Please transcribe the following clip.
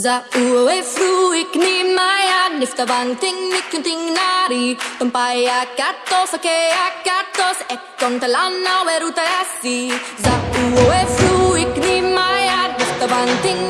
Za ue fruik ni maya nifta bang ting nikun ting nari Tumpaya katos ake akatos ekon talana weruta asi Za ue fruik ni maya nifta nikun ting